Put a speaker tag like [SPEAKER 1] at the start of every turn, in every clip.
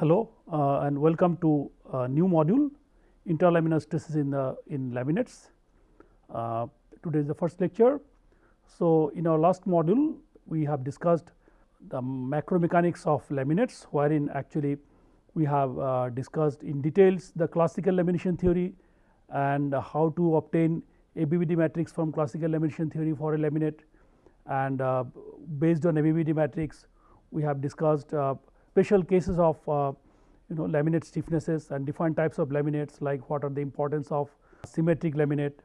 [SPEAKER 1] hello uh, and welcome to a new module interlaminar stresses in the in laminates. Uh, today is the first lecture. So, in our last module we have discussed the macro mechanics of laminates wherein actually we have uh, discussed in details the classical lamination theory and how to obtain ABBD matrix from classical lamination theory for a laminate and uh, based on ABBD matrix we have discussed uh, special cases of uh, you know laminate stiffnesses and different types of laminates like what are the importance of symmetric laminate,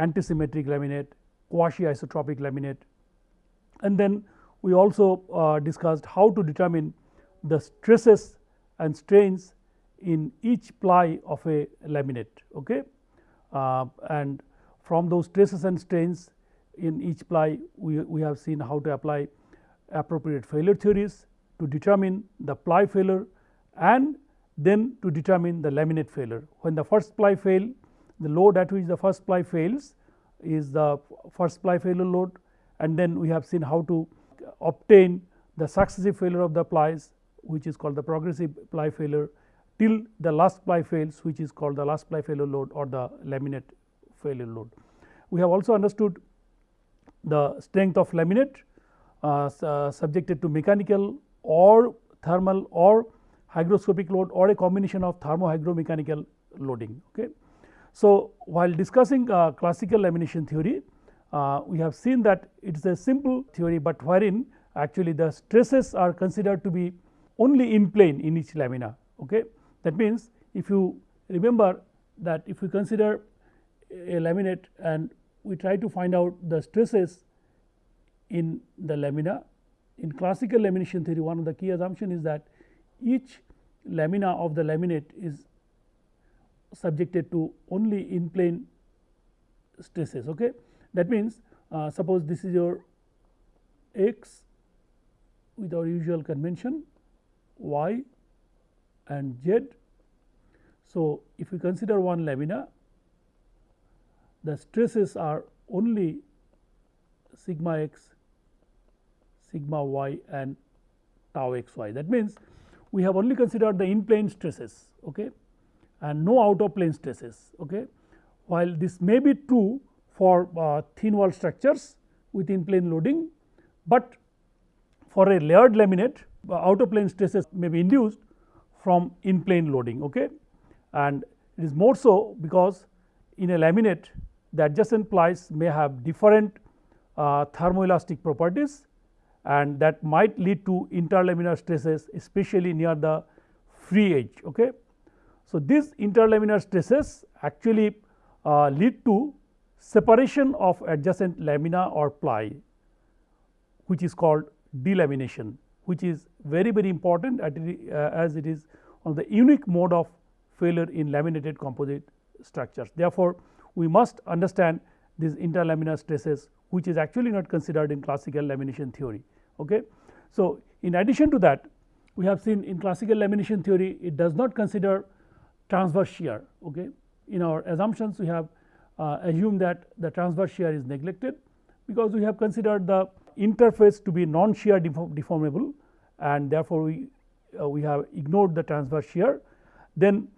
[SPEAKER 1] antisymmetric laminate, quasi isotropic laminate. And then we also uh, discussed how to determine the stresses and strains in each ply of a laminate okay? Uh, and from those stresses and strains in each ply we, we have seen how to apply appropriate failure theories to determine the ply failure and then to determine the laminate failure. When the first ply fail the load at which the first ply fails is the first ply failure load and then we have seen how to obtain the successive failure of the plies which is called the progressive ply failure till the last ply fails which is called the last ply failure load or the laminate failure load. We have also understood the strength of laminate uh, uh, subjected to mechanical or thermal or hygroscopic load or a combination of thermo hygromechanical loading. Okay. So, while discussing uh, classical lamination theory uh, we have seen that it is a simple theory, but wherein actually the stresses are considered to be only in plane in each lamina. Okay. That means, if you remember that if we consider a laminate and we try to find out the stresses in the lamina. In classical lamination theory one of the key assumption is that each lamina of the laminate is subjected to only in plane stresses. Okay. That means, uh, suppose this is your x with our usual convention y and z. So, if we consider one lamina the stresses are only sigma x, sigma y and tau x y. That means, we have only considered the in plane stresses okay, and no out of plane stresses. Okay. While this may be true for uh, thin wall structures with in plane loading, but for a layered laminate uh, out of plane stresses may be induced from in plane loading. Okay. And it is more so because in a laminate the adjacent plies may have different uh, thermoelastic properties and that might lead to interlaminar stresses especially near the free edge. Okay. So, these interlaminar stresses actually uh, lead to separation of adjacent lamina or ply which is called delamination which is very very important uh, as it is on the unique mode of failure in laminated composite structures. Therefore, we must understand these interlaminar stresses which is actually not considered in classical lamination theory. Okay. So, in addition to that we have seen in classical lamination theory it does not consider transverse shear. Okay. In our assumptions we have uh, assumed that the transverse shear is neglected because we have considered the interface to be non shear deformable and therefore, we uh, we have ignored the transverse shear. Then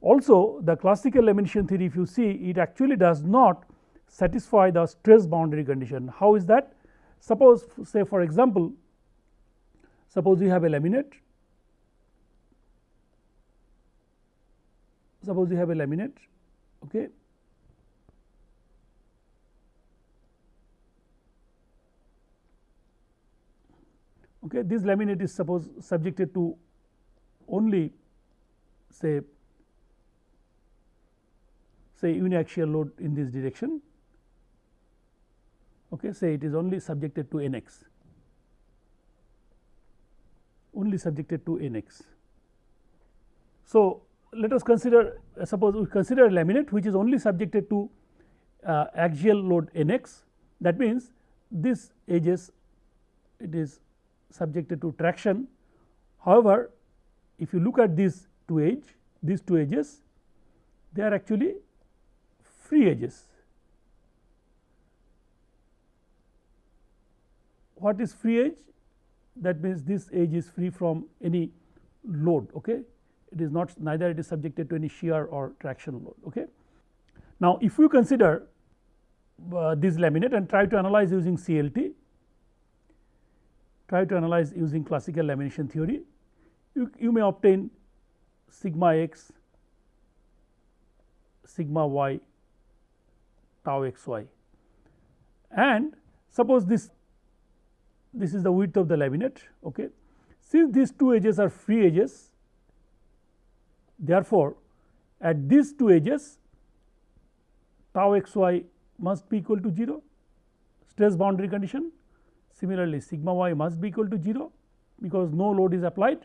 [SPEAKER 1] also the classical lamination theory if you see it actually does not satisfy the stress boundary condition. How is that? Suppose say for example, suppose you have a laminate, suppose you have a laminate okay. Okay, this laminate is suppose subjected to only say say uniaxial load in this direction okay say it is only subjected to nx. Only subjected to nx. So let us consider uh, suppose we consider a laminate which is only subjected to uh, axial load nx. That means this edges it is subjected to traction. However if you look at these two edge these two edges they are actually free edges. What is free edge? That means, this edge is free from any load. Okay. It is not neither it is subjected to any shear or traction load. Okay. Now, if you consider uh, this laminate and try to analyze using CLT, try to analyze using classical lamination theory, you, you may obtain sigma x, sigma y, tau x y and suppose this this is the width of the laminate. Okay. Since these two edges are free edges, therefore, at these two edges tau x y must be equal to 0 stress boundary condition. Similarly, sigma y must be equal to 0 because no load is applied.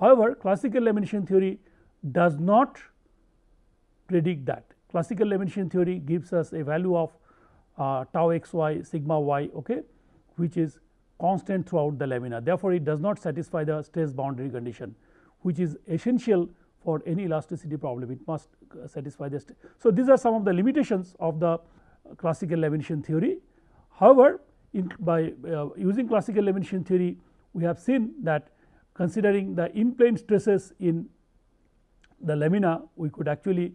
[SPEAKER 1] However, classical lamination theory does not predict that. Classical lamination theory gives us a value of uh, tau x y sigma y okay, which is constant throughout the lamina. Therefore, it does not satisfy the stress boundary condition which is essential for any elasticity problem it must uh, satisfy the. Stress. So, these are some of the limitations of the classical lamination theory. However, in by uh, using classical lamination theory we have seen that considering the in plane stresses in the lamina we could actually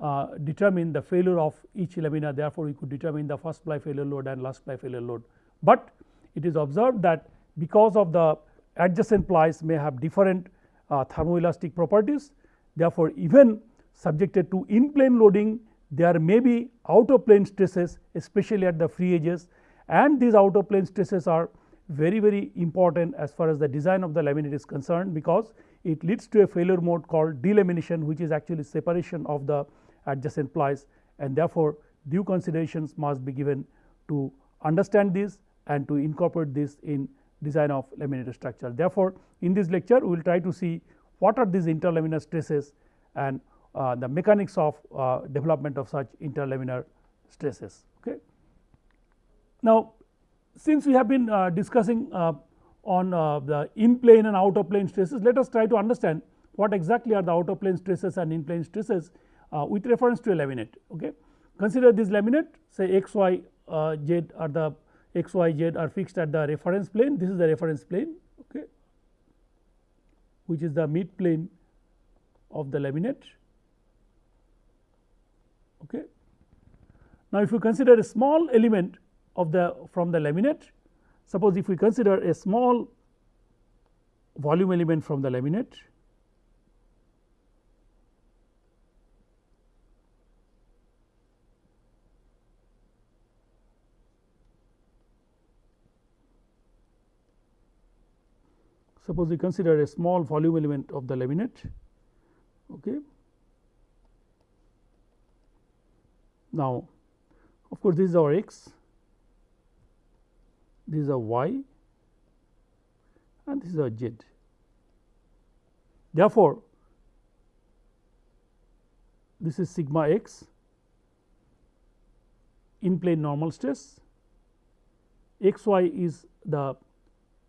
[SPEAKER 1] uh, determine the failure of each lamina therefore, we could determine the first ply failure load and last ply failure load. But it is observed that because of the adjacent plies may have different uh, thermoelastic properties therefore, even subjected to in plane loading there may be out of plane stresses especially at the free edges. And these out of plane stresses are very very important as far as the design of the laminate is concerned because it leads to a failure mode called delamination which is actually separation of the adjacent plies. And therefore, due considerations must be given to understand this and to incorporate this in design of laminated structure. Therefore, in this lecture we will try to see what are these interlaminar stresses and uh, the mechanics of uh, development of such interlaminar stresses. Okay. Now, since we have been uh, discussing uh, on uh, the in plane and out of plane stresses, let us try to understand what exactly are the out of plane stresses and in plane stresses uh, with reference to a laminate. Okay. Consider this laminate say x y z are the x y z are fixed at the reference plane this is the reference plane okay, which is the mid plane of the laminate Okay. Now, if you consider a small element of the from the laminate, suppose if we consider a small volume element from the laminate, suppose we consider a small volume element of the laminate. Okay. Now, of course, this is our x, this is our y and this is our z. Therefore, this is sigma x in plane normal stress, x y is the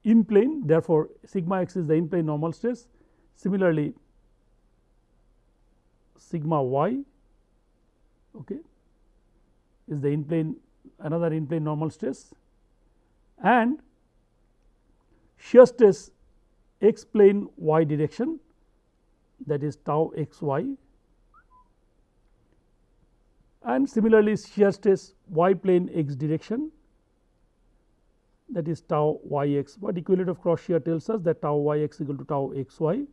[SPEAKER 1] in plane therefore, sigma x is the in plane normal stress. Similarly, sigma y okay, is the in plane another in plane normal stress. And shear stress x plane y direction that is tau x y. And similarly shear stress y plane x direction that is tau y x what equivalent of cross shear tells us that tau y x equal to tau x y.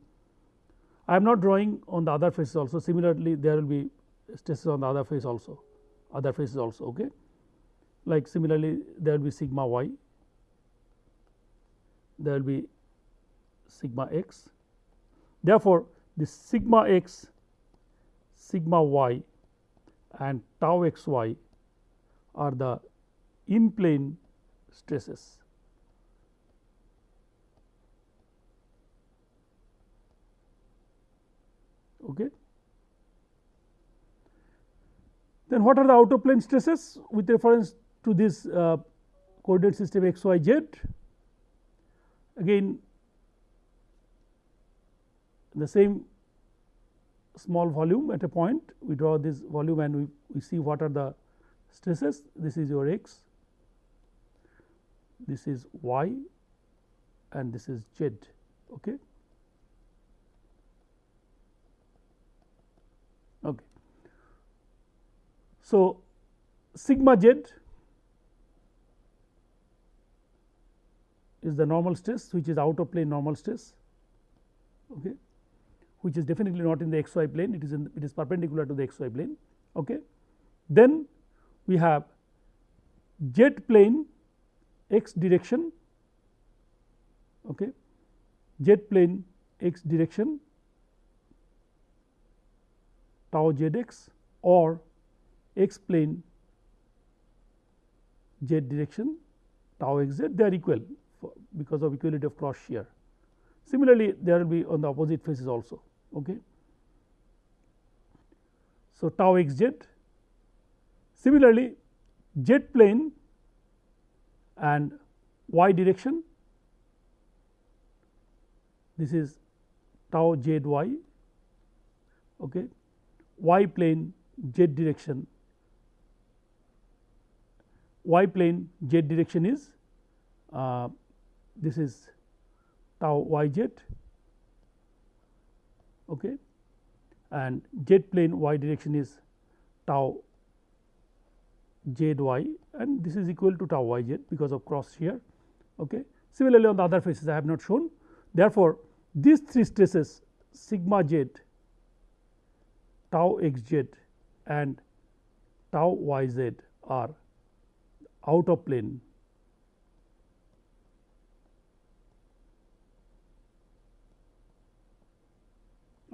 [SPEAKER 1] I am not drawing on the other faces also similarly there will be stresses on the other face also other faces also okay. Like similarly there will be sigma y, there will be sigma x. Therefore, this sigma x, sigma y and tau x y are the in plane stresses. Okay. Then what are the out of plane stresses with reference to this uh, coordinate system x y z? Again the same small volume at a point we draw this volume and we, we see what are the stresses this is your x, this is y and this is z okay? Okay. So sigma z is the normal stress which is out of plane normal stress okay? Which is definitely not in the xy plane it is in it is perpendicular to the xy plane okay? Then we have Z plane x direction okay, z plane x direction tau z x or x plane z direction tau x z they are equal because of equality of cross shear. Similarly, there will be on the opposite faces also. Okay. So, tau x z similarly z plane and y direction? This is tau z y. Okay. y plane z direction. Y plane z direction is uh, this is tau y z. Okay, and z plane y direction is tau z y and this is equal to tau y z because of cross shear. Okay. Similarly, on the other faces I have not shown therefore, these three stresses sigma z, tau x z and tau y z are out of plane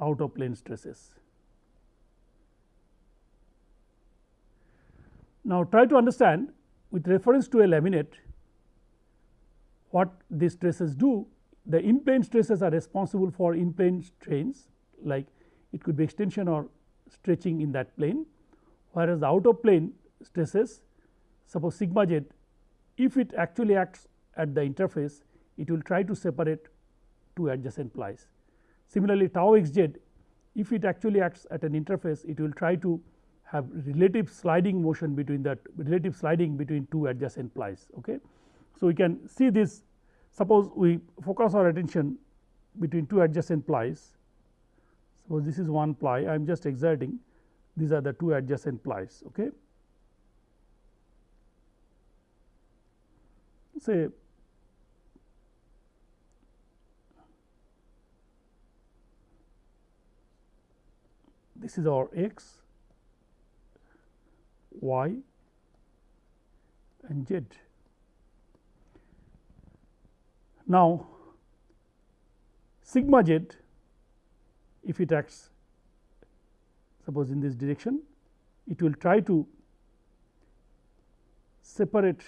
[SPEAKER 1] out of plane stresses. Now, try to understand with reference to a laminate what these stresses do. The in plane stresses are responsible for in plane strains like it could be extension or stretching in that plane, whereas the out of plane stresses suppose sigma z if it actually acts at the interface it will try to separate two adjacent plies. Similarly, tau x z if it actually acts at an interface it will try to have relative sliding motion between that relative sliding between two adjacent plies. Okay. So, we can see this suppose we focus our attention between two adjacent plies. Suppose this is one ply I am just exerting these are the two adjacent plies. Okay. Say this is our x, y and z. Now, sigma z if it acts suppose in this direction it will try to separate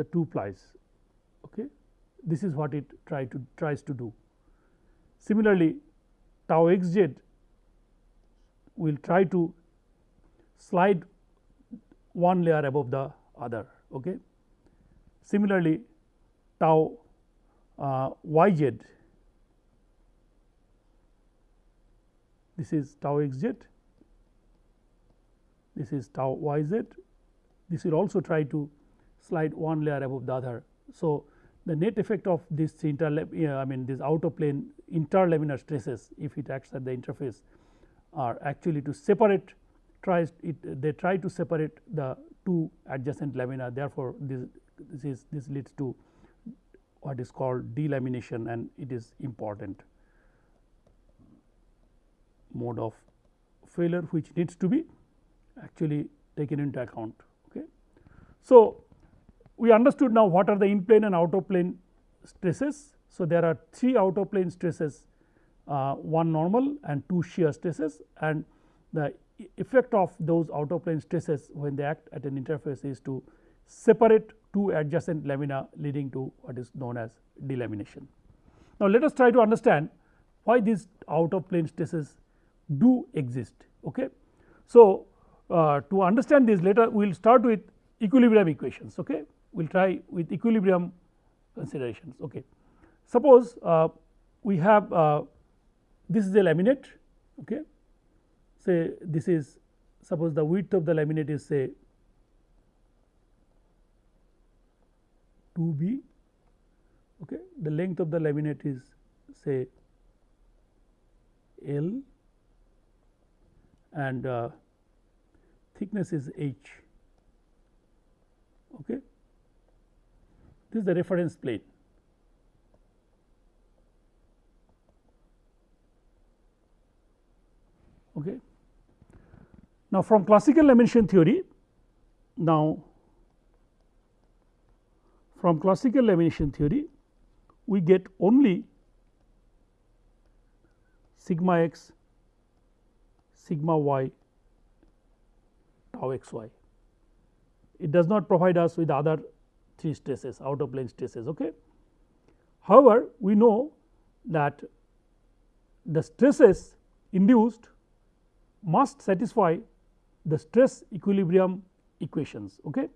[SPEAKER 1] the two plies okay this is what it try to tries to do similarly tau x z will try to slide one layer above the other. Okay. Similarly, tau uh, y z this is tau x z, this is tau y z, this will also try to slide one layer above the other. So, the net effect of this inter I mean this outer plane interlaminar stresses if it acts at the interface are actually to separate tries it they try to separate the two adjacent lamina therefore, this this is this leads to what is called delamination and it is important mode of failure which needs to be actually taken into account. Okay. So, we understood now what are the in plane and out of plane stresses. So, there are three out of plane stresses uh, one normal and two shear stresses and the effect of those out of plane stresses when they act at an interface is to separate two adjacent lamina leading to what is known as delamination. Now, let us try to understand why these out of plane stresses do exist. Okay. So, uh, to understand this later we will start with equilibrium equations. Okay. We will try with equilibrium considerations. Okay. Suppose uh, we have uh, this is a laminate okay say this is suppose the width of the laminate is say 2b okay the length of the laminate is say L and uh, thickness is h. Okay. This is the reference plane. Okay. Now, from classical lamination theory, now from classical lamination theory, we get only sigma x, sigma y, tau x y. It does not provide us with other three stresses out of plane stresses. Okay. However, we know that the stresses induced must satisfy the stress equilibrium equations. Okay.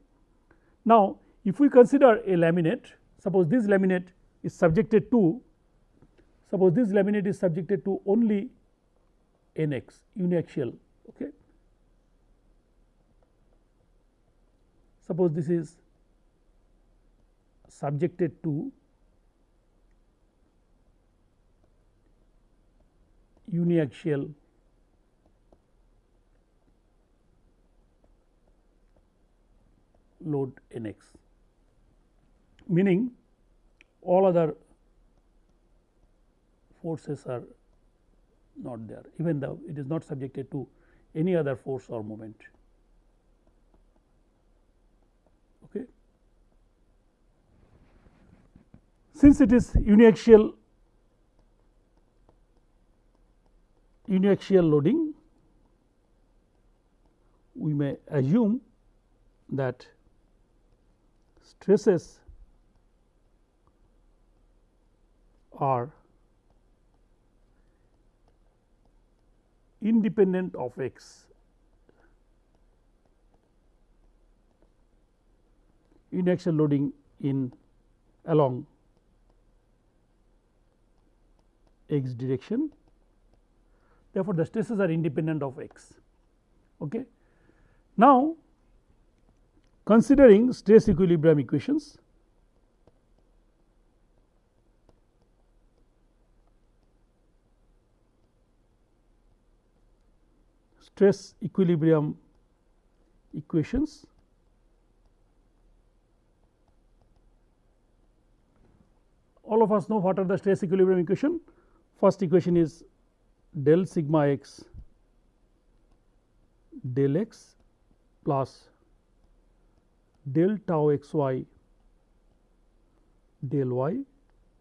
[SPEAKER 1] Now, if we consider a laminate suppose this laminate is subjected to suppose this laminate is subjected to only NX uniaxial. Okay. Suppose this is subjected to uniaxial load n x meaning all other forces are not there even though it is not subjected to any other force or moment. Okay. Since it is uniaxial uniaxial loading, we may assume that stresses are independent of x uniaxial loading in along x direction. Therefore, the stresses are independent of x. Okay. Now, considering stress equilibrium equations, stress equilibrium equations all of us know what are the stress equilibrium equation. First equation is del sigma x del x plus del tau x y del y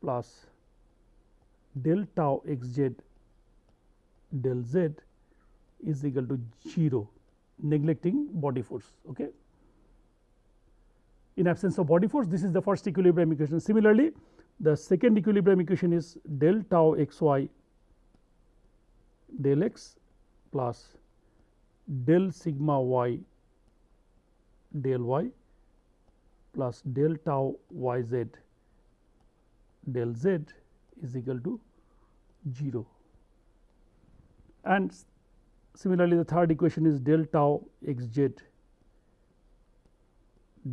[SPEAKER 1] plus del tau x z del z is equal to 0 neglecting body force. Okay. In absence of body force this is the first equilibrium equation. Similarly, the second equilibrium equation is del tau x y del x plus del sigma y del y plus del tau y z del z is equal to 0 and Similarly, the third equation is del tau x z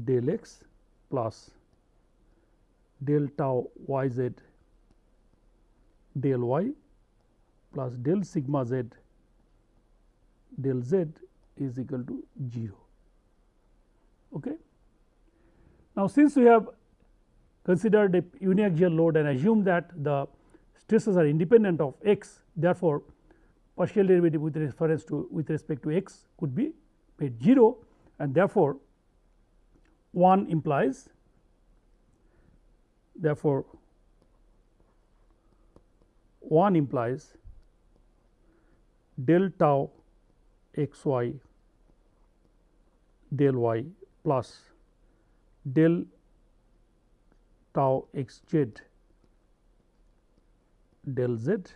[SPEAKER 1] del x plus del tau y z del y plus del sigma z del z is equal to 0. Okay. Now, since we have considered a uniaxial load and assumed that the stresses are independent of x therefore, partial derivative with reference to with respect to x could be made 0 and therefore, 1 implies therefore, 1 implies del tau x y del y plus del tau x z del z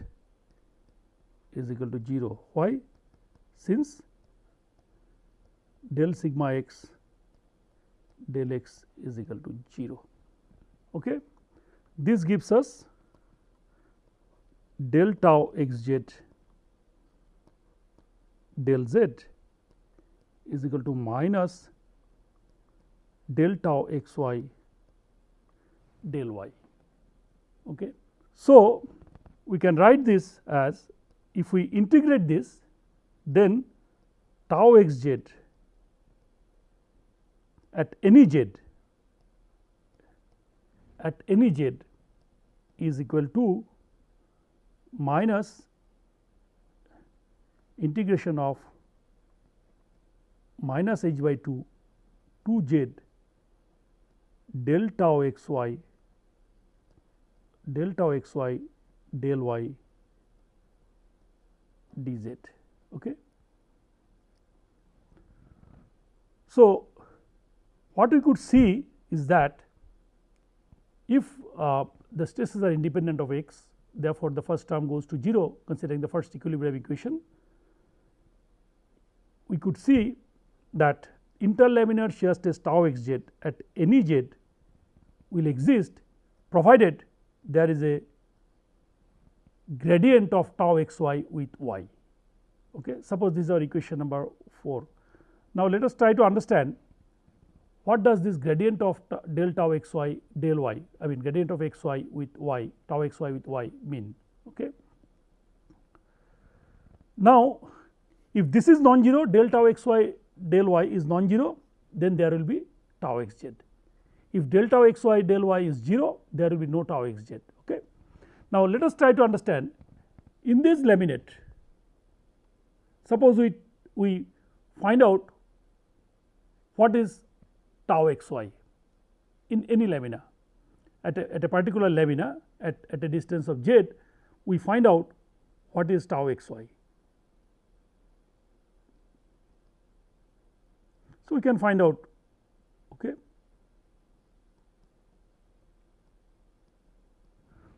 [SPEAKER 1] is equal to 0. Why? Since del sigma x del x is equal to 0. Okay. This gives us del tau x z del z is equal to minus del tau x y del y. Okay. So, we can write this as if we integrate this then tau x z at any z at any z is equal to minus integration of minus h by 2 2 z del tau x y del tau x y del y dz. Okay. So, what we could see is that if uh, the stresses are independent of x therefore, the first term goes to 0 considering the first equilibrium equation. We could see that interlaminar shear stress tau x z at any z will exist provided there is a gradient of tau x y with y. Okay. Suppose this is our equation number 4. Now, let us try to understand what does this gradient of del tau x y del y I mean gradient of x y with y tau x y with y mean. Okay. Now, if this is non-zero del tau x y del y is non-zero then there will be tau x z. If del tau x y del y is 0 there will be no tau x z. Okay. Now, let us try to understand in this laminate suppose we, we find out what is tau x y in any lamina at a, at a particular lamina at, at a distance of z we find out what is tau x y. So, we can find out okay.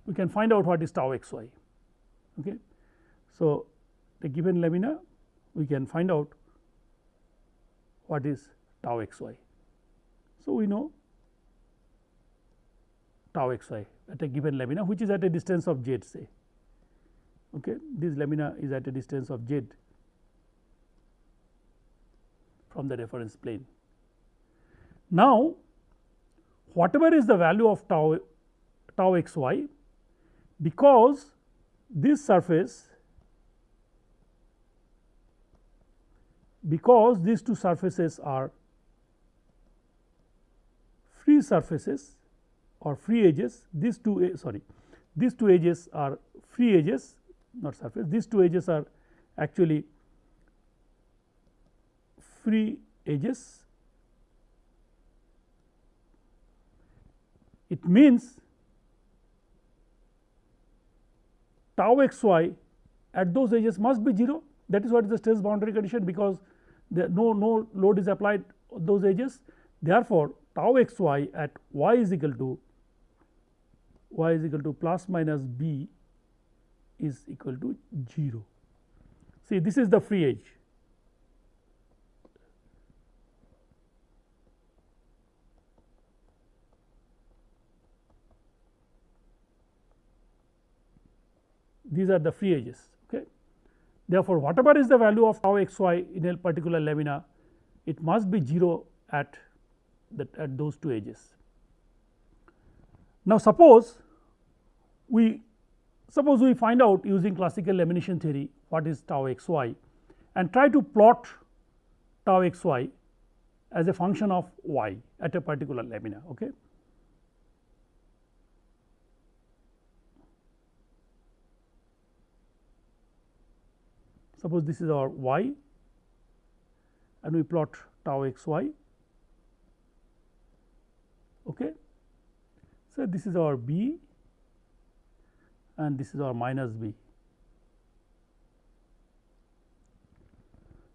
[SPEAKER 1] We can find out what is tau x y. Okay. So, the given lamina we can find out what is tau x y. So, we know tau x y at a given lamina which is at a distance of z say okay. this lamina is at a distance of z from the reference plane. Now, whatever is the value of tau tau x y because this surface because these two surfaces are free surfaces or free edges these two sorry these two edges are free edges not surface these two edges are actually free edges. It means tau x y at those edges must be 0 that is what is the stress boundary condition because no no load is applied those edges therefore tau x y at y is equal to y is equal to plus minus b is equal to 0. See this is the free edge. These are the free edges. Okay. Therefore, whatever is the value of tau x y in a particular lamina, it must be 0 at that at those two edges. Now, suppose we suppose we find out using classical lamination theory what is tau x y and try to plot tau x y as a function of y at a particular lamina. Okay. Suppose this is our y and we plot tau x y Okay. So, this is our b and this is our minus b.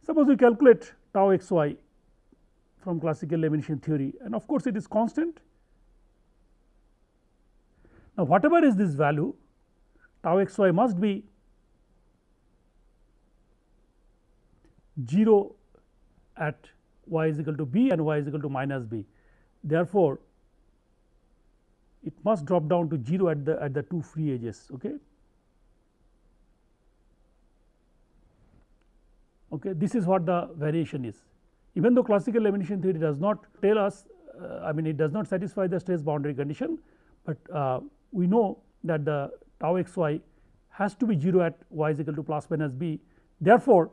[SPEAKER 1] Suppose we calculate tau x y from classical lamination theory and of course, it is constant. Now, whatever is this value tau x y must be 0 at y is equal to b and y is equal to minus b. Therefore, it must drop down to 0 at the at the two free edges okay? Okay this is what the variation is. Even though classical lamination theory does not tell us uh, i mean it does not satisfy the stress boundary condition but uh, we know that the tau x y has to be 0 at y is equal to plus minus b. Therefore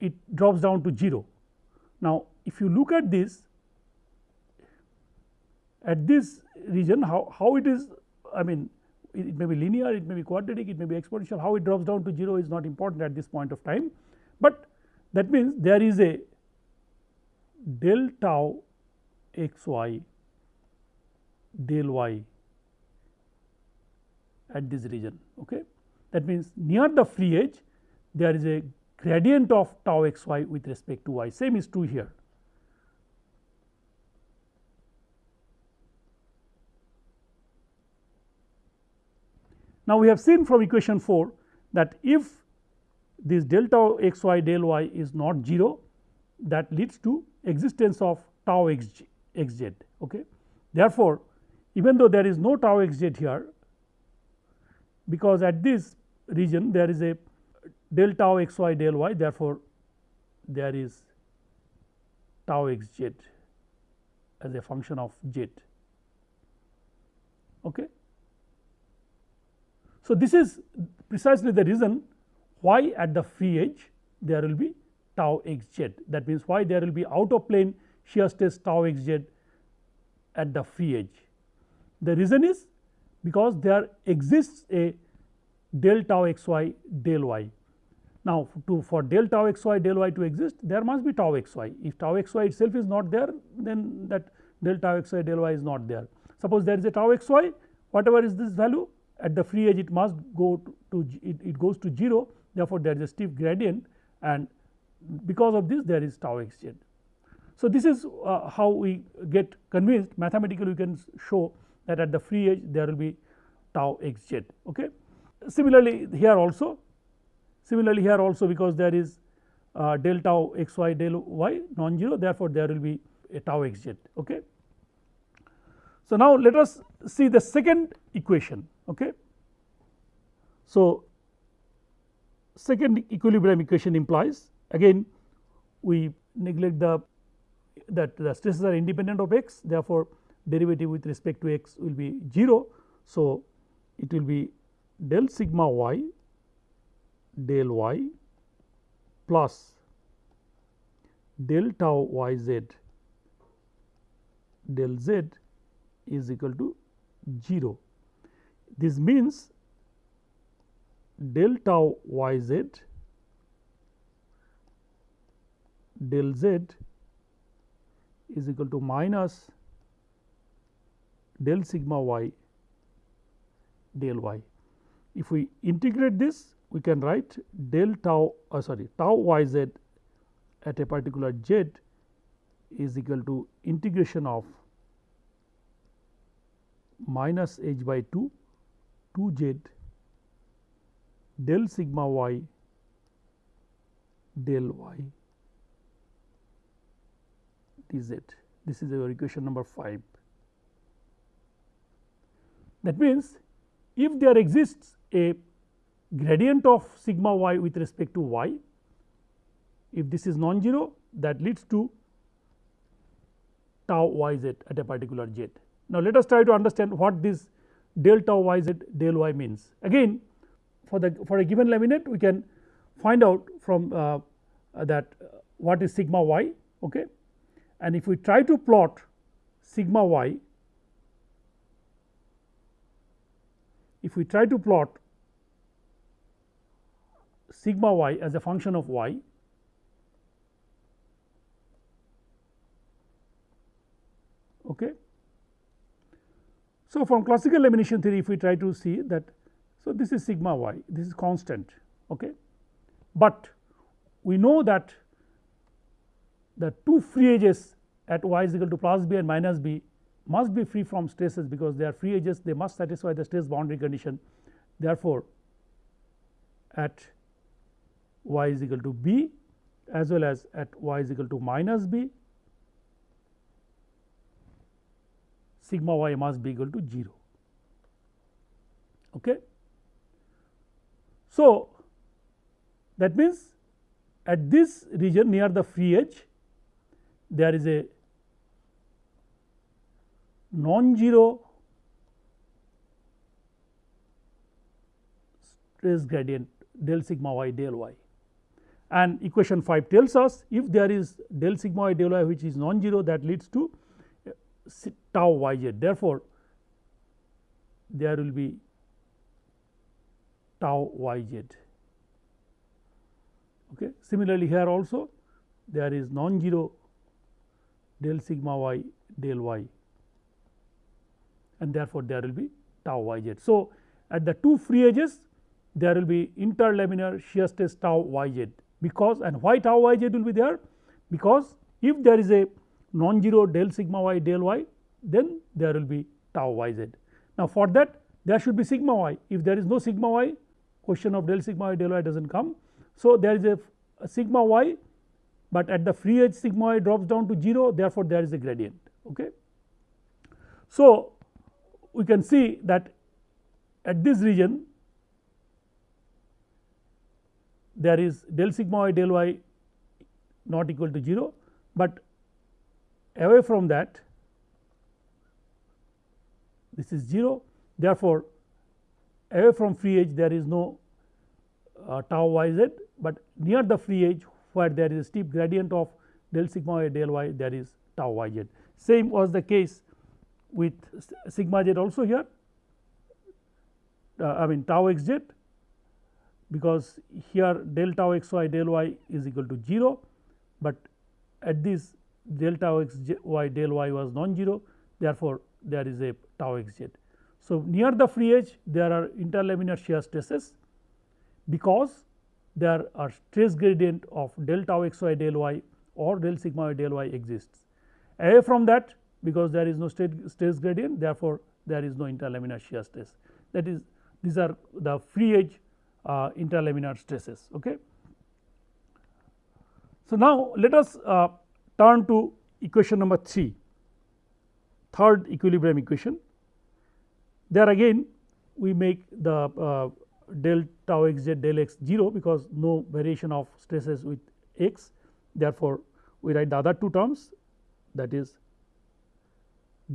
[SPEAKER 1] it drops down to 0 now if you look at this at this region how, how it is I mean it, it may be linear, it may be quadratic, it may be exponential how it drops down to 0 is not important at this point of time, but that means there is a del tau x y del y at this region. Okay. That means, near the free edge there is a gradient of tau x y with respect to y same is true here. Now, we have seen from equation 4 that if this del tau x y del y is not 0 that leads to existence of tau x, x z. Okay. Therefore, even though there is no tau x z here because at this region there is a del tau x y del y therefore, there is tau x z as a function of z. Okay. So, this is precisely the reason why at the free edge there will be tau x z that means, why there will be out of plane shear stress tau x z at the free edge. The reason is because there exists a del tau x y del y. Now, to for del tau x y del y to exist there must be tau x y if tau x y itself is not there then that del tau x y del y is not there. Suppose there is a tau x y whatever is this value at the free edge it must go to, to it, it goes to 0 therefore, there is a steep gradient and because of this there is tau x z. So, this is uh, how we get convinced mathematically we can show that at the free edge there will be tau x z. Okay. Similarly, here also similarly here also because there is uh, del tau x y del y non-zero therefore, there will be a tau x z. Okay. So, now let us see the second equation. Okay. So, second equilibrium equation implies again we neglect the that the stresses are independent of x therefore, derivative with respect to x will be 0. So, it will be del sigma y del y plus del tau y z del z is equal to 0. This means del tau y z del z is equal to minus del sigma y del y. If we integrate this we can write del tau uh, sorry tau y z at a particular z is equal to integration of minus h by 2 2 z del sigma y del y dz. This is our equation number 5. That means, if there exists a gradient of sigma y with respect to y, if this is non-zero that leads to tau y z at a particular z. Now, let us try to understand what this del tau y z del y means. Again for the for a given laminate we can find out from uh, that uh, what is sigma y okay. and if we try to plot sigma y if we try to plot sigma y as a function of y okay? So, from classical lamination theory if we try to see that so this is sigma y this is constant okay? But we know that the two free edges at y is equal to plus b and minus b must be free from stresses because they are free edges they must satisfy the stress boundary condition. Therefore at y is equal to b as well as at y is equal to minus b sigma y must be equal to 0. Okay. So, that means at this region near the free edge there is a non-zero stress gradient del sigma y del y and equation 5 tells us if there is del sigma y del y which is non-zero that leads to uh, tau y z therefore, there will be tau y z. Okay. Similarly, here also there is non-zero del sigma y del y and therefore, there will be tau y z. So, at the two free edges there will be interlaminar shear stress tau y z because and why tau y z will be there because if there is a non-zero del sigma y del y then there will be tau y z. Now, for that there should be sigma y if there is no sigma y question of del sigma y del y does not come. So, there is a, a sigma y, but at the free edge sigma y drops down to 0 therefore, there is a gradient. Okay. So, we can see that at this region there is del sigma y del y not equal to 0, but away from that this is 0 therefore, away from free edge there is no uh, tau y z, but near the free edge where there is a steep gradient of del sigma y del y there is tau y z. Same was the case with sigma z also here uh, I mean tau x z because here del tau x y del y is equal to 0, but at this del tau x y del y was non-zero therefore, there is a tau x z. So, near the free edge there are interlaminar shear stresses because there are stress gradient of del tau x y del y or del sigma y del y exists. Away from that because there is no stress gradient therefore, there is no interlaminar shear stress that is these are the free edge uh, interlaminar stresses. Okay. So, now let us uh, turn to equation number 3 third equilibrium equation there again we make the uh, del tau x z del x 0 because no variation of stresses with x therefore, we write the other two terms that is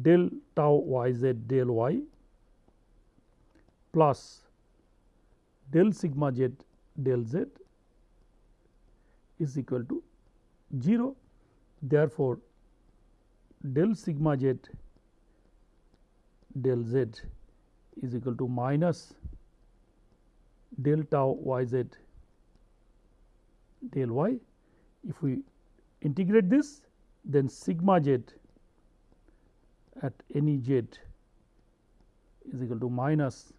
[SPEAKER 1] del tau y z del y plus del sigma z del z is equal to 0. Therefore, del sigma z del z is equal to minus del tau y z del y. If we integrate this then sigma z at any z is equal to minus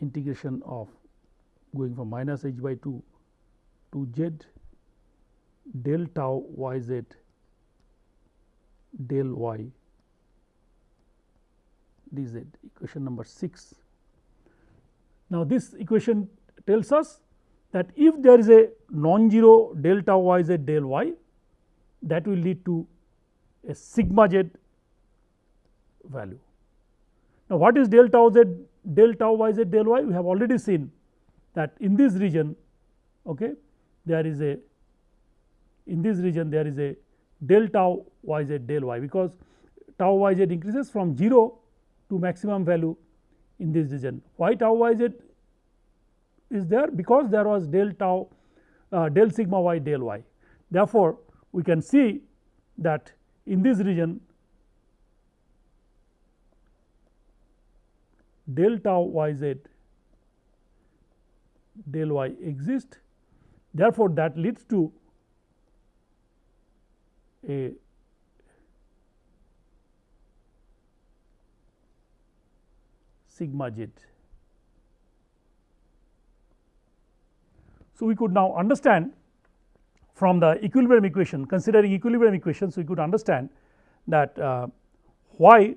[SPEAKER 1] integration of going from minus h by 2 to z del tau y z del y dz equation number 6. Now, this equation tells us that if there is a non-zero del tau y z del y that will lead to a sigma z value. Now, what is delta z del tau y z del y? We have already seen that in this region okay, there is a in this region there is a del tau y z del y because tau y z increases from 0 to maximum value in this region. Why tau y z is there? Because there was del tau uh, del sigma y del y. Therefore, we can see that in this region del tau y z del y exist. Therefore, that leads to a sigma z. So, we could now understand from the equilibrium equation considering equilibrium equations we could understand that uh, why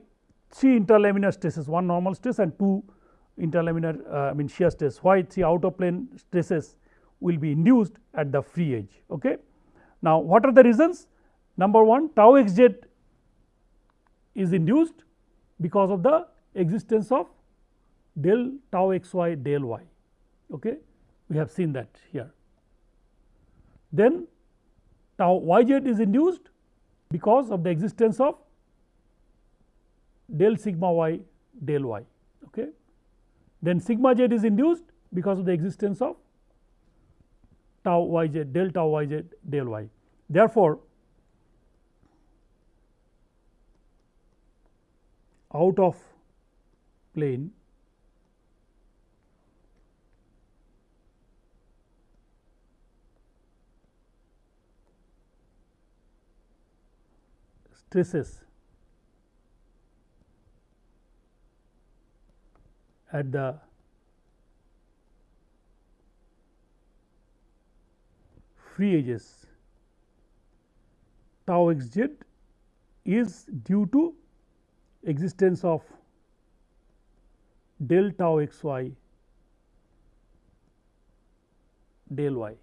[SPEAKER 1] 3 interlaminar stresses one normal stress and 2 interlaminar uh, I mean shear stress why 3 out of plane stresses will be induced at the free edge. Okay. Now, what are the reasons number 1 tau x z is induced because of the existence of del tau x y del y okay. we have seen that here. Then tau y z is induced because of the existence of del sigma y del y. Okay. Then sigma z is induced because of the existence of tau y z del tau y z del y. Therefore, out of plane stresses at the free edges tau x z is due to existence of del tau x y del y.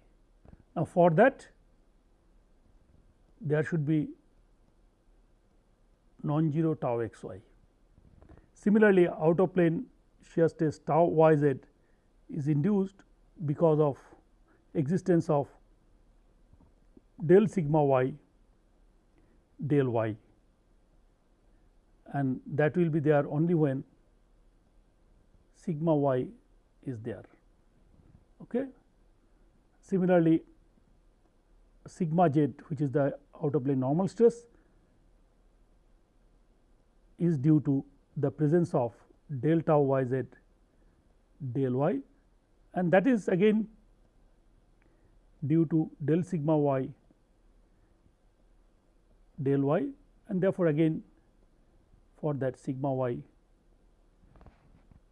[SPEAKER 1] Now, for that there should be non-zero tau x y. Similarly, out of plane shear stress tau y z is induced because of existence of del sigma y del y and that will be there only when sigma y is there. Okay. Similarly, sigma z which is the outer plane normal stress is due to the presence of del tau y z del y and that is again due to del sigma y del y and therefore, again for that sigma y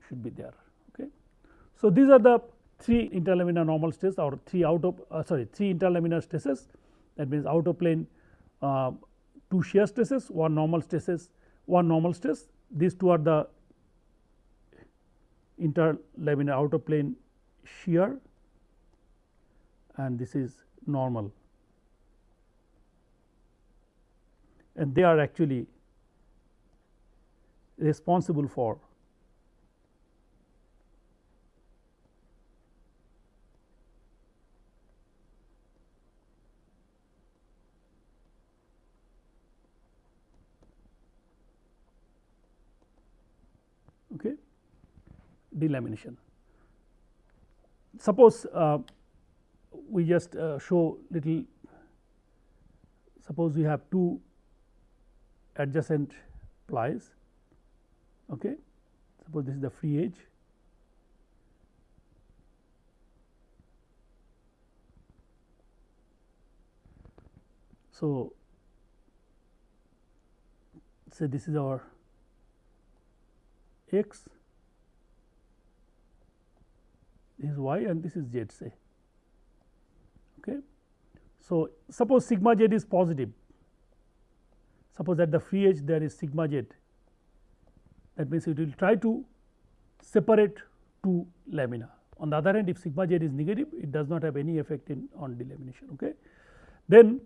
[SPEAKER 1] should be there. Okay. So, these are the three interlaminar normal stress or three out of uh, sorry three interlaminar stresses that means out of plane uh, two shear stresses one normal stresses one normal stress these two are the interlaminar outer plane shear and this is normal. And they are actually responsible for okay, delamination. Suppose uh, we just uh, show little suppose we have two adjacent plies okay? Suppose this is the free edge. So say this is our x this is y and this is z say. Okay? So suppose sigma z is positive. Suppose that the free edge there is sigma z. That means it will try to separate two lamina. On the other hand if sigma z is negative it does not have any effect in on delamination okay? Then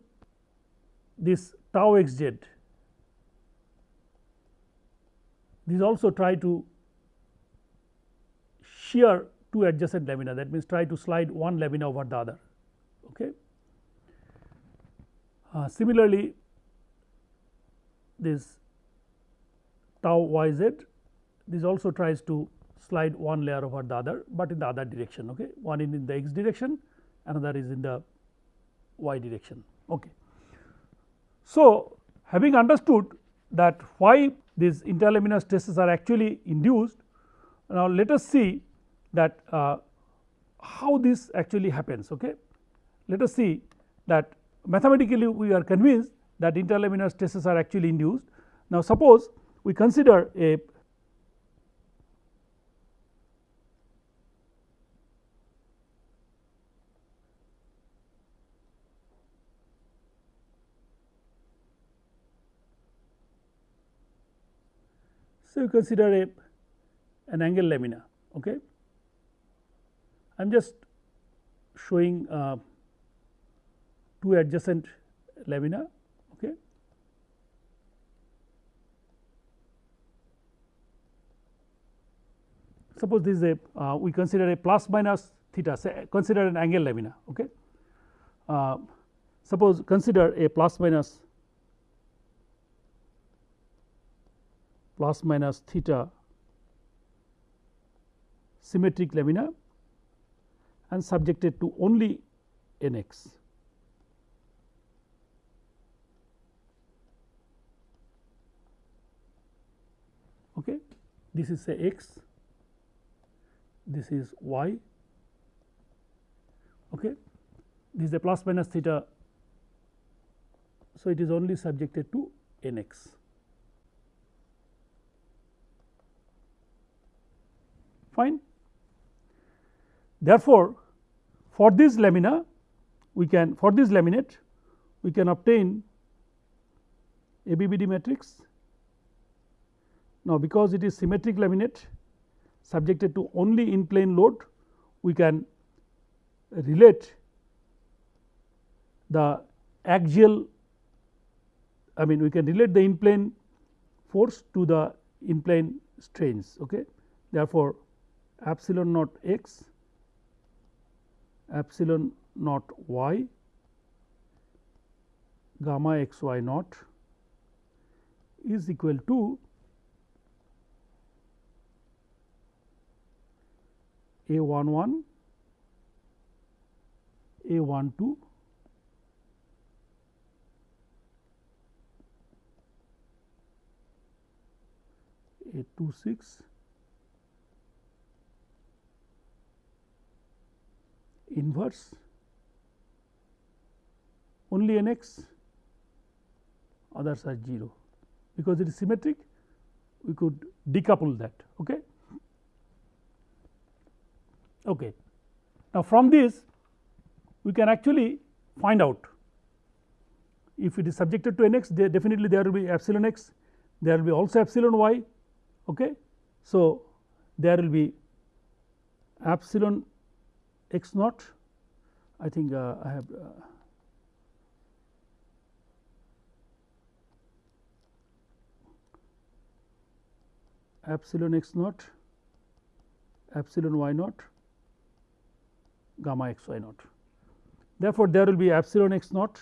[SPEAKER 1] this tau x z these also try to shear two adjacent lamina that means try to slide one lamina over the other. Okay. Uh, similarly, this tau y z this also tries to slide one layer over the other, but in the other direction okay. one in, in the x direction another is in the y direction. Okay. So, having understood that why these interlaminar stresses are actually induced. Now, let us see that uh, how this actually happens. Okay. Let us see that mathematically we are convinced that interlaminar stresses are actually induced. Now, suppose we consider a So, you consider a an angle lamina. Okay. I am just showing uh, two adjacent lamina. Okay. Suppose this is a uh, we consider a plus minus theta say consider an angle lamina. Okay. Uh, suppose consider a plus minus plus minus theta symmetric lamina and subjected to only n x. Okay. this is say x, this is y, okay. this is a plus minus theta. So, it is only subjected to n x. Fine. Therefore, for this lamina we can for this laminate we can obtain ABBD matrix. Now, because it is symmetric laminate subjected to only in plane load we can relate the axial I mean we can relate the in plane force to the in plane strains. Okay. Therefore, epsilon naught x epsilon naught y gamma x y naught is equal to a 1 1 a 1 2 a 2 6 inverse only n x others are 0 because it is symmetric we could decouple that. Okay. Okay. Now, from this we can actually find out if it is subjected to n x definitely there will be epsilon x there will be also epsilon y. Okay. So, there will be epsilon x naught I think uh, I have uh, epsilon x naught epsilon y naught gamma x y naught. Therefore, there will be epsilon x naught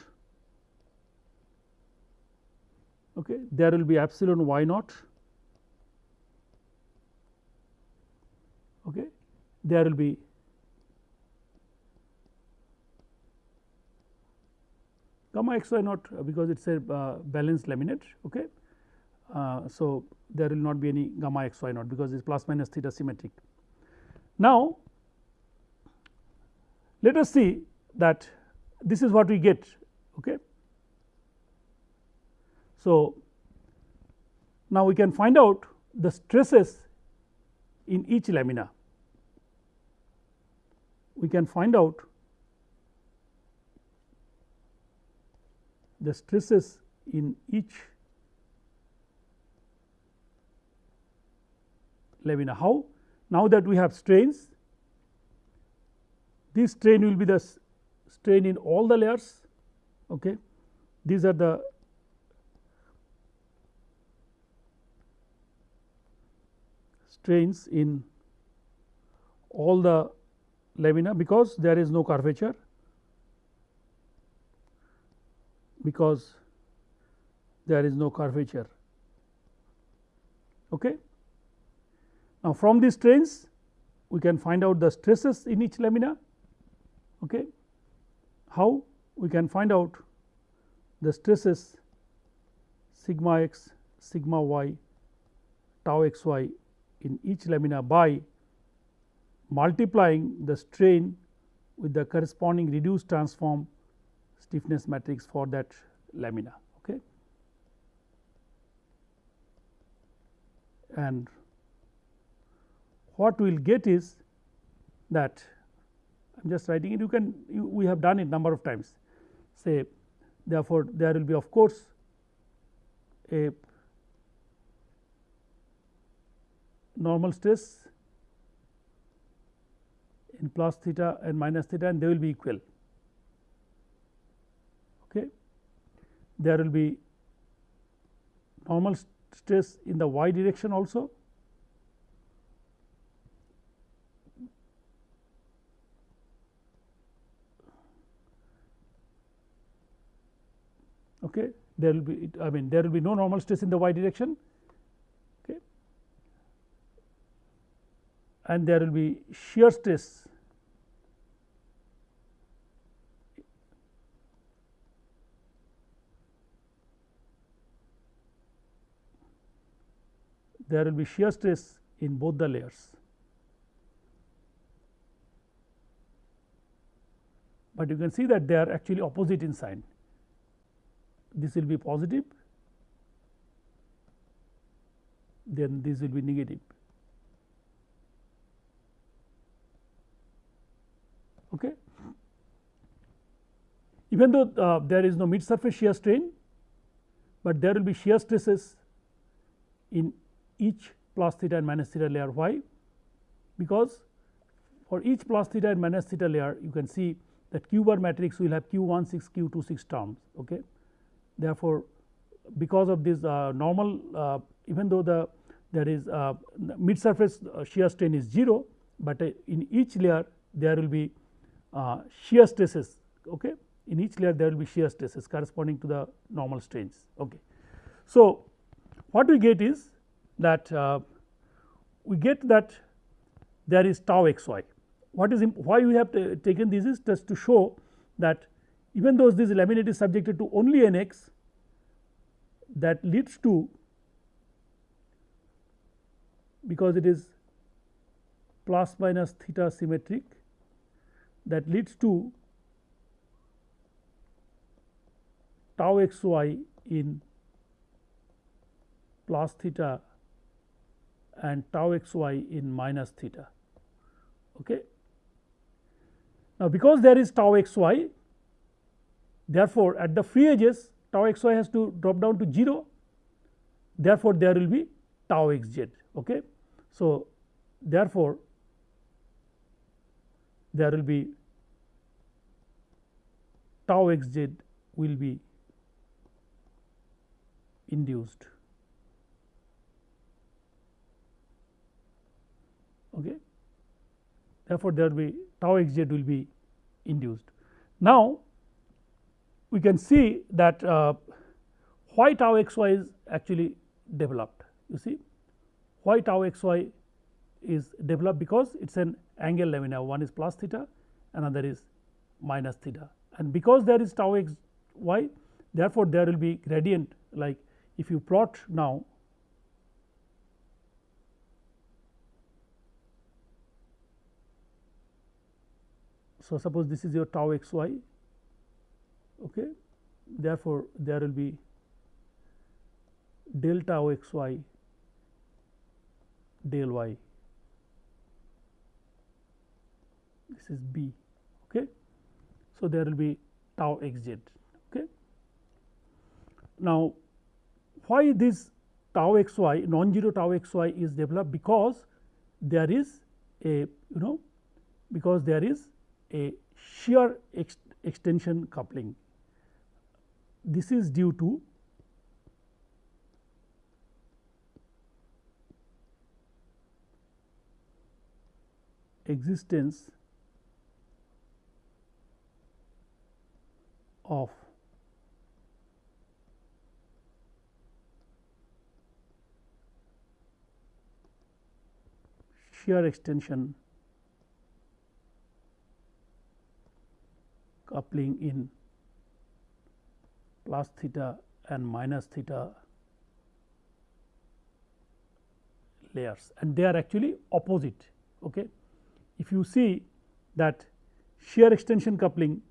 [SPEAKER 1] okay. there will be epsilon y naught okay. there will be gamma x y naught because it is a uh, balanced laminate. Okay. Uh, so, there will not be any gamma x y naught because it is plus minus theta symmetric. Now, let us see that this is what we get. Okay. So, now we can find out the stresses in each lamina. We can find out the stresses in each lamina. How? Now that we have strains, this strain will be the strain in all the layers. Okay. These are the strains in all the lamina because there is no curvature because there is no curvature. Okay. Now, from these strains we can find out the stresses in each lamina. Okay. How we can find out the stresses sigma x, sigma y, tau x y in each lamina by multiplying the strain with the corresponding reduced transform stiffness matrix for that lamina. Okay. And what we will get is that I am just writing it you can you, we have done it number of times say therefore, there will be of course, a normal stress in plus theta and minus theta and they will be equal. Okay. There will be normal stress in the y direction also. Okay. There will be I mean there will be no normal stress in the y direction. Okay. And there will be shear stress there will be shear stress in both the layers. But you can see that they are actually opposite in sign. This will be positive, then this will be negative. Okay. Even though uh, there is no mid surface shear strain, but there will be shear stresses in each plus theta and minus theta layer. Why? Because for each plus theta and minus theta layer you can see that q bar matrix will have q 1 6 q 2 6 terms. Okay. Therefore, because of this uh, normal uh, even though the there is uh, mid surface uh, shear strain is 0, but uh, in each layer there will be uh, shear stresses okay. in each layer there will be shear stresses corresponding to the normal strains. Okay. So, what we get is that uh, we get that there is tau x y. What is why we have taken this is just to show that even though this laminate is subjected to only n x that leads to because it is plus minus theta symmetric that leads to tau x y in plus theta and tau x y in minus theta. Okay. Now, because there is tau x y therefore, at the free edges tau x y has to drop down to 0 therefore, there will be tau x z. Okay. So, therefore, there will be tau x z will be induced. Okay. Therefore, there will be tau x z will be induced. Now, we can see that uh, why tau x y is actually developed. You see why tau x y is developed? Because it is an angle lamina one is plus theta another is minus theta. And because there is tau x y therefore, there will be gradient. Like if you plot now So, suppose this is your tau x y okay. therefore, there will be del tau x y del y this is b okay. So, there will be tau x z okay. Now, why this tau x y non-zero tau x y is developed because there is a you know because there is a shear ex extension coupling. This is due to existence of shear extension coupling in plus theta and minus theta layers and they are actually opposite. Okay. If you see that shear extension coupling,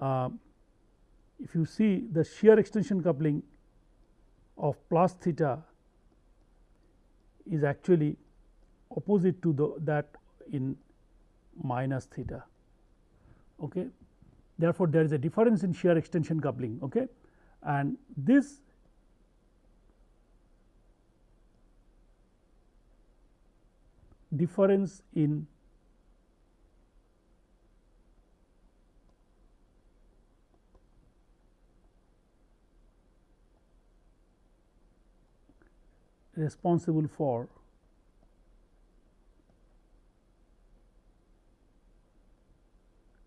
[SPEAKER 1] uh, if you see the shear extension coupling of plus theta is actually opposite to the that in minus theta. Okay. Therefore, there is a difference in shear extension coupling okay. and this difference in responsible for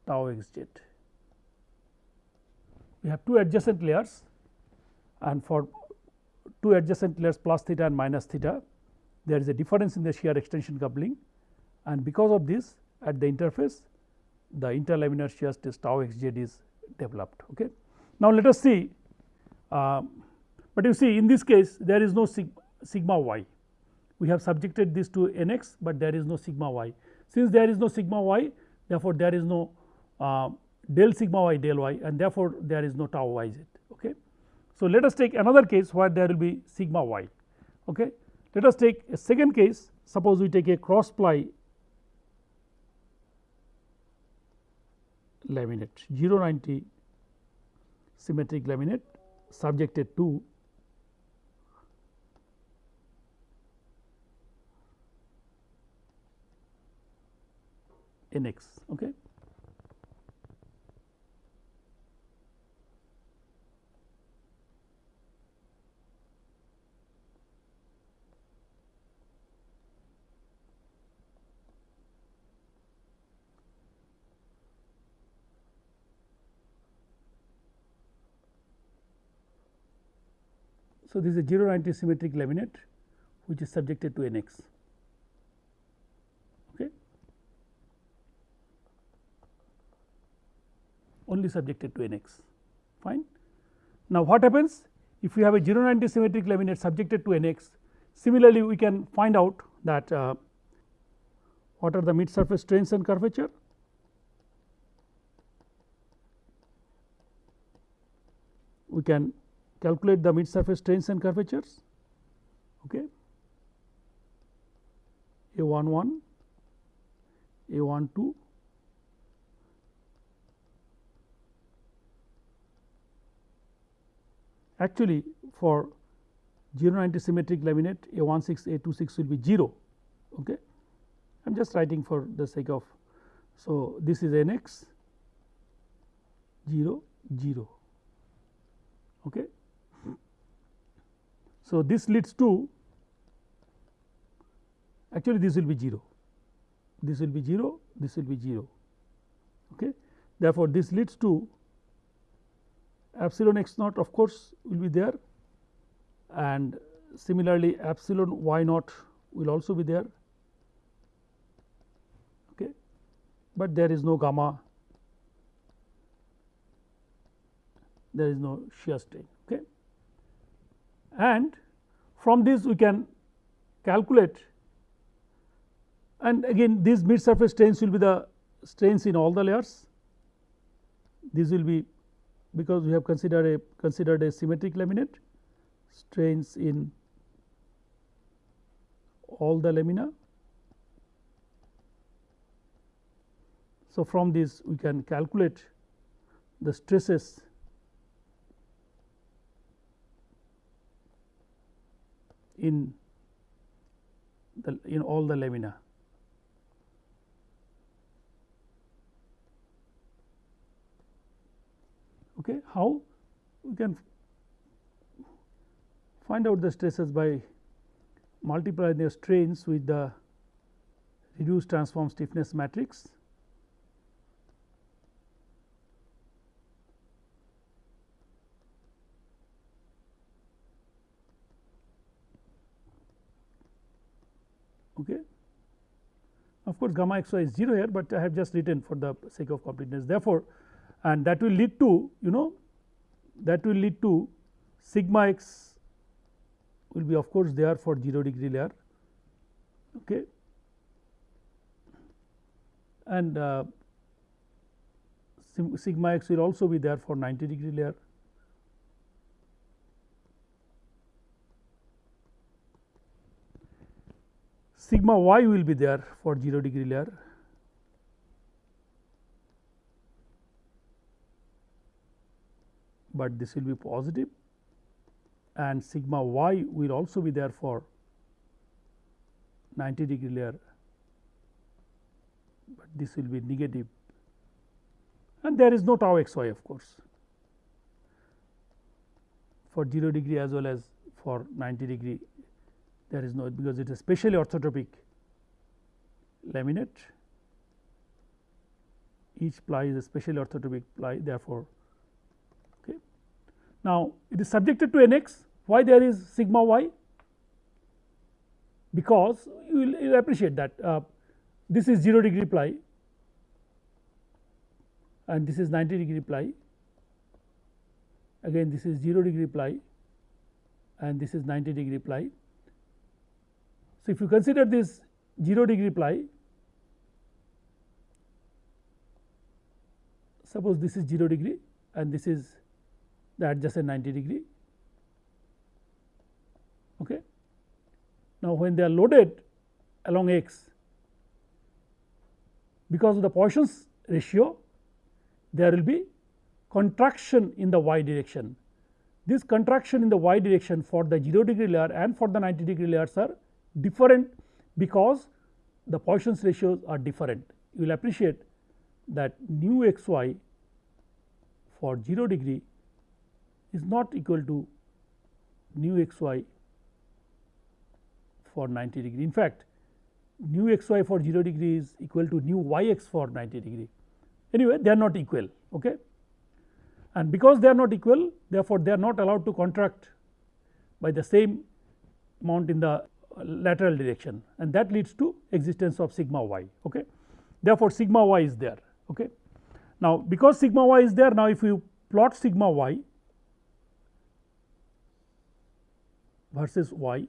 [SPEAKER 1] tau x z. We have two adjacent layers and for two adjacent layers plus theta and minus theta there is a difference in the shear extension coupling and because of this at the interface the interlaminar shear stress tau x z is developed. Okay. Now, let us see, uh, but you see in this case there is no sigma, sigma y. we have subjected this to n x, but there is no sigma y. Since there is no sigma y therefore, there is no uh, del sigma y del y and therefore, there is no tau y z. Okay. So, let us take another case where there will be sigma y. Okay. Let us take a second case suppose we take a cross ply laminate 090 symmetric laminate subjected to n x. Okay. So, this is a 0 90 symmetric laminate which is subjected to n x. Okay. Only subjected to n x fine. Now, what happens if we have a 0 90 symmetric laminate subjected to n x similarly we can find out that uh, what are the mid surface strains and curvature we can calculate the mid surface strains and curvatures. Okay. A 1 1 a 1 2 actually for 0 90 symmetric laminate a 1 6 a 2 6 will be 0 okay. I am just writing for the sake of so this is n x 0 0 okay so, this leads to actually this will be 0, this will be 0, this will be 0. Okay. Therefore, this leads to epsilon x naught of course, will be there and similarly epsilon y naught will also be there, okay. but there is no gamma, there is no shear strain and from this we can calculate and again these mid surface strains will be the strains in all the layers. This will be because we have considered a considered a symmetric laminate strains in all the lamina. So, from this we can calculate the stresses in the in all the lamina. Okay, how we can find out the stresses by multiplying the strains with the reduced transform stiffness matrix Okay. Of course, gamma x y is 0 here, but I have just written for the sake of completeness. Therefore, and that will lead to you know that will lead to sigma x will be of course there for 0 degree layer. Okay. And uh, sigma x will also be there for 90 degree layer sigma y will be there for 0 degree layer. But this will be positive. And sigma y will also be there for 90 degree layer, but this will be negative. And there is no tau x y of course. For 0 degree as well as for 90 degree there is no because it is specially orthotropic laminate each ply is a specially orthotropic ply therefore. Okay. Now, it is subjected to n x why there is sigma y because you will, you will appreciate that uh, this is 0 degree ply and this is 90 degree ply again this is 0 degree ply and this is 90 degree ply So, if you consider this 0 degree ply suppose this is 0 degree and this is the adjacent 90 degree. Okay. Now, when they are loaded along x because of the Poisson's ratio there will be contraction in the y direction. This contraction in the y direction for the 0 degree layer and for the 90 degree layers are different because the Poisson's ratios are different. You will appreciate that nu x y for 0 degree is not equal to nu x y for 90 degree. In fact, nu x y for 0 degree is equal to nu y x for 90 degree. Anyway, they are not equal. Okay. And because they are not equal, therefore, they are not allowed to contract by the same amount in the lateral direction and that leads to existence of sigma y. Okay. Therefore, sigma y is there. Okay. Now, because sigma y is there now if you plot sigma y versus y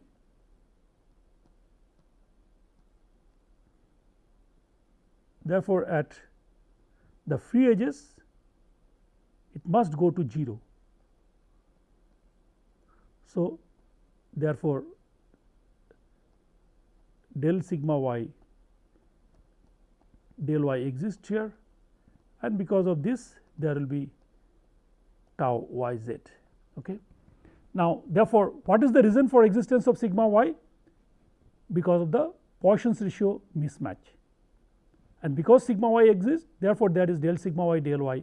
[SPEAKER 1] therefore, at the free edges it must go to 0. So, therefore, del sigma y del y exists here and because of this there will be tau y z. Okay. Now, therefore, what is the reason for existence of sigma y? Because of the Poisson's ratio mismatch and because sigma y exists therefore, there is del sigma y del y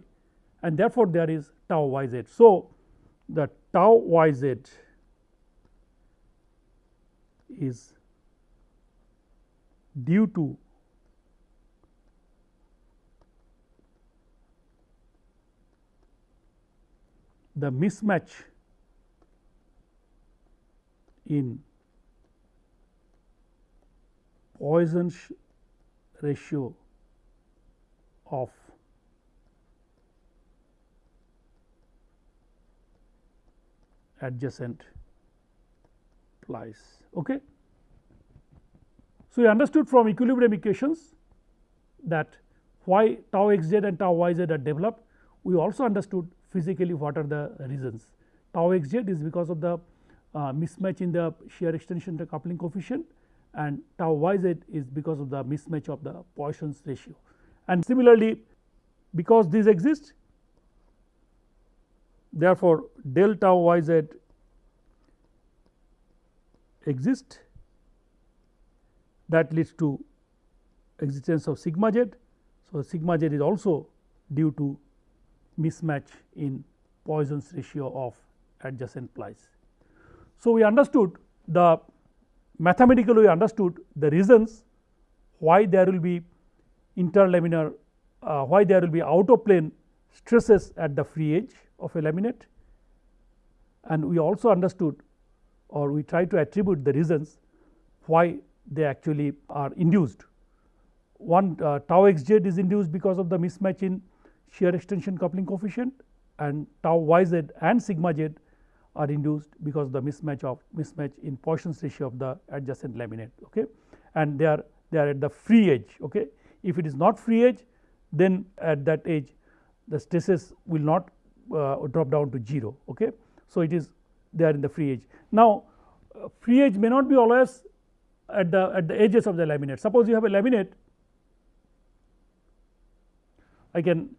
[SPEAKER 1] and therefore, there is tau y z. So, the tau y z is due to the mismatch in Poisson's ratio of adjacent plies. Okay. So, we understood from equilibrium equations that why tau x z and tau y z are developed. We also understood physically what are the reasons. Tau x z is because of the uh, mismatch in the shear extension coupling coefficient and tau y z is because of the mismatch of the Poisson's ratio. And similarly, because these exist therefore, del tau y z exist that leads to existence of sigma z. So, sigma z is also due to mismatch in Poisson's ratio of adjacent plies. So, we understood the mathematically we understood the reasons why there will be interlaminar uh, why there will be out of plane stresses at the free edge of a laminate and we also understood or we try to attribute the reasons why they actually are induced. One uh, tau x z is induced because of the mismatch in shear extension coupling coefficient and tau y z and sigma z are induced because of the mismatch of mismatch in Poisson's ratio of the adjacent laminate okay? And they are they are at the free edge okay? If it is not free edge then at that edge the stresses will not uh, drop down to 0 okay? So it is they are in the free edge. Now uh, free edge may not be always at the at the edges of the laminate. Suppose you have a laminate I can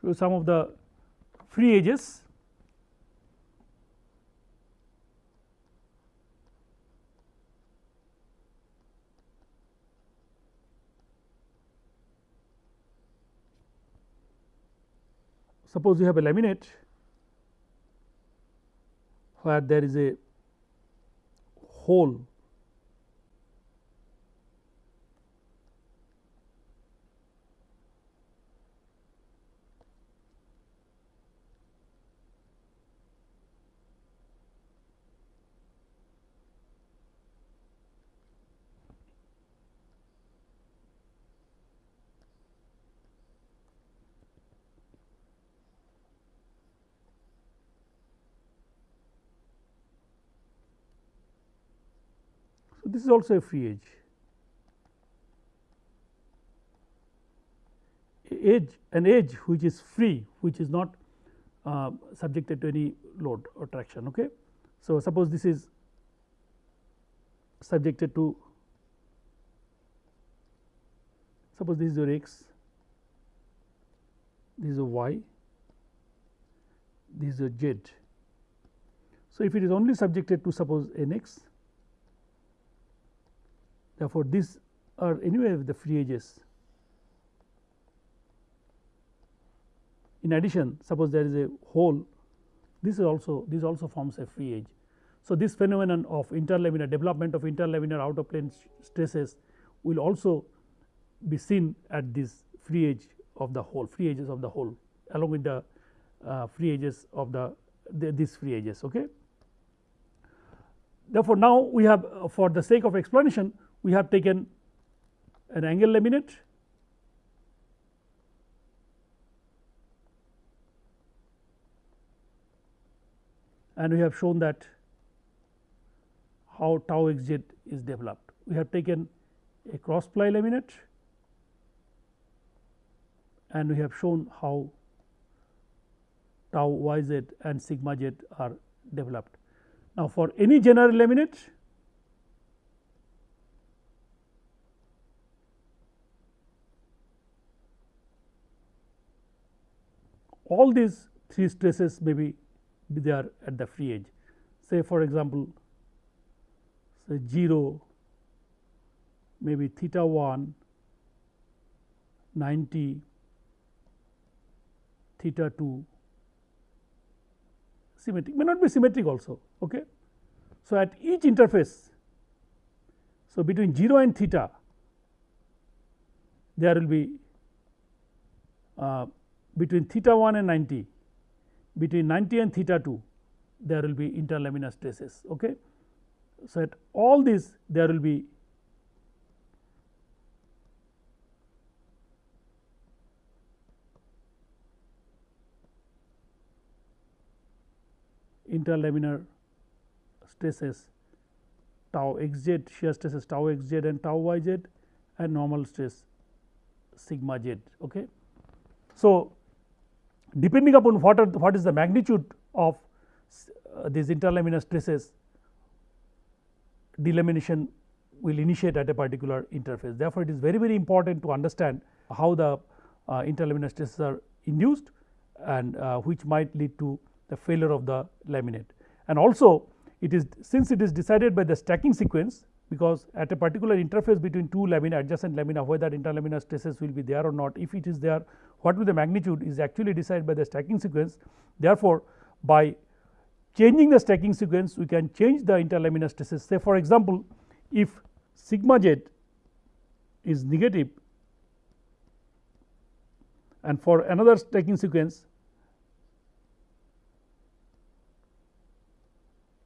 [SPEAKER 1] show some of the free edges. Suppose you have a laminate where there is a hole this is also a free edge. edge an edge which is free which is not uh, subjected to any load or traction. Okay. So, suppose this is subjected to suppose this is your x, this is a y, this is a z. So, if it is only subjected to suppose n x, therefore, these are anyway the free edges In addition, suppose there is a hole, this is also this also forms a free edge. So, this phenomenon of interlaminar development of interlaminar outer plane stresses will also be seen at this free edge of the hole, free edges of the hole along with the uh, free edges of the, the these free edges. Okay. Therefore, now we have uh, for the sake of explanation we have taken an angle laminate and we have shown that how tau x z is developed. We have taken a cross ply laminate and we have shown how tau y z and sigma z are developed. Now, for any general laminate all these three stresses may be be there at the free edge. Say for example, say 0, maybe theta 1, 90, theta 2, symmetric may not be symmetric also. Okay. So, at each interface, so between 0 and theta, there will be uh, between theta 1 and 90 between 90 and theta 2 there will be interlaminar stresses. Okay. So, at all these there will be interlaminar stresses tau x z shear stresses tau x z and tau y z and normal stress sigma z. Okay. So, depending upon what are what is the magnitude of uh, these interlaminar stresses delamination will initiate at a particular interface. Therefore, it is very very important to understand how the uh, interlaminar stresses are induced and uh, which might lead to the failure of the laminate. And also it is since it is decided by the stacking sequence because at a particular interface between two lamina adjacent lamina whether interlaminar stresses will be there or not if it is there what will the magnitude is actually decided by the stacking sequence. Therefore, by changing the stacking sequence we can change the interlaminar stresses say for example, if sigma z is negative and for another stacking sequence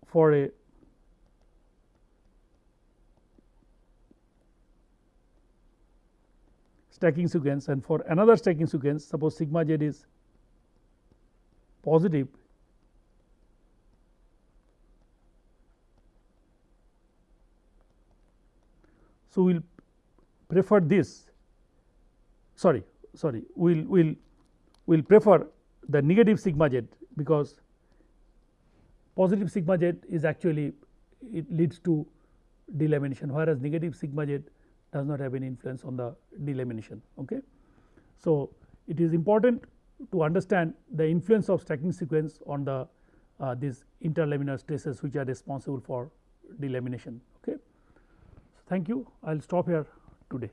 [SPEAKER 1] for a stacking sequence and for another stacking sequence suppose sigma z is positive so we will prefer this sorry sorry we will will will prefer the negative sigma z because positive sigma z is actually it leads to delamination whereas negative sigma z does not have any influence on the delamination. Okay. So, it is important to understand the influence of stacking sequence on the uh, these interlaminar stresses which are responsible for delamination. Okay. So, thank you. I will stop here today.